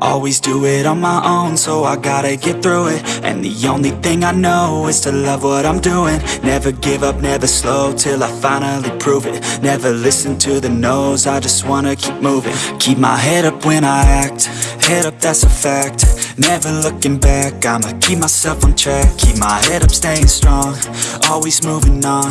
Always do it on my own, so I gotta get through it. And the only thing I know is to love what I'm doing. Never give up, never slow, till I finally prove it. Never listen to the no's, I just wanna keep moving. Keep my head up when I act, head up that's a fact. Never looking back, I'ma keep myself on track. Keep my head up, staying strong, always moving on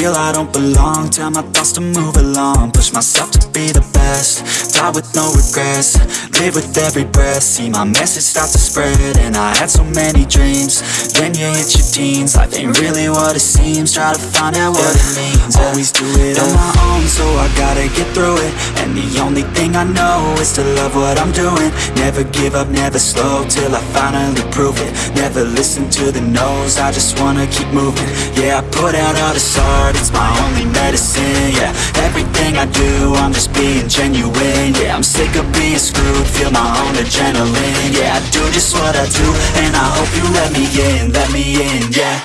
Feel I don't belong, tell my thoughts to move along. Push myself to be the best, die with no regrets. Live with every breath, see my message start to spread And I had so many dreams, then you hit your teens. Life ain't really what it seems, try to find out what it means. Always do it on my own, gotta get through it. And the only thing I know is to love what I'm doing. Never give up, never slow, till I finally prove it. Never listen to the no's, I just wanna keep moving. Yeah, I put out all this art, it's my only medicine Yeah, everything I do, I'm just being genuine Yeah, I'm sick of being screwed, feel my own adrenaline Yeah, I do just what I do, and I hope you let me in, let me in, yeah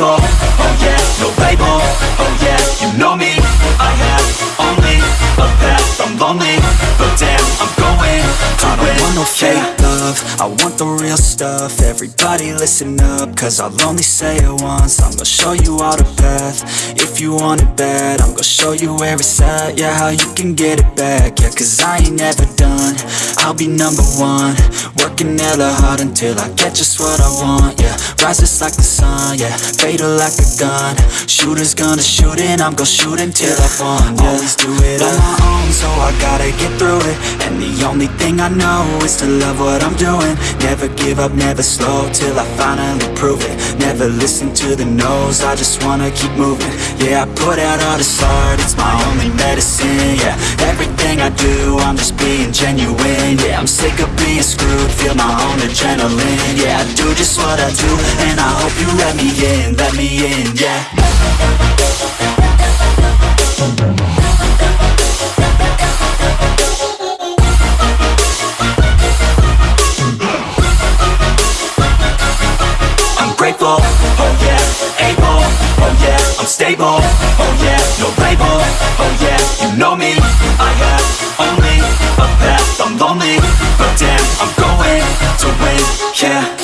I'm oh yeah, no label, oh yeah, you know me, I have only a path, I'm lonely, but damn, I'm going. To I don't want no fake love, I want the real stuff, everybody listen up, cause I'll only say it once, I'm gonna show you all the path, if you want it bad, I'm gonna show you where it's at, yeah, how you can get it back, yeah, cause I ain't never done, I'll be number one, working hella hard until I get just what I want, yeah Rises like the sun, yeah, fatal like a gun. Shooters gonna shoot and I'm gonna shoot until I won, yeah. Always do it on my own, so I gotta get through it. And the only thing I know is to love what I'm doing. Never give up, never slow, till I finally prove it. Never listen to the no's, I just wanna keep moving. Yeah, I put out all this art, it's my only medicine, yeah. Everything I do, I'm just being genuine Yeah, I'm sick of being screwed, feel my own adrenaline Yeah, I do just what I do, and I hope you let me in, let me in, yeah grateful, oh yeah Able, oh yeah I'm stable, oh yeah No label, oh yeah You know me, I have only a path. I'm lonely, but damn I'm going to win, yeah.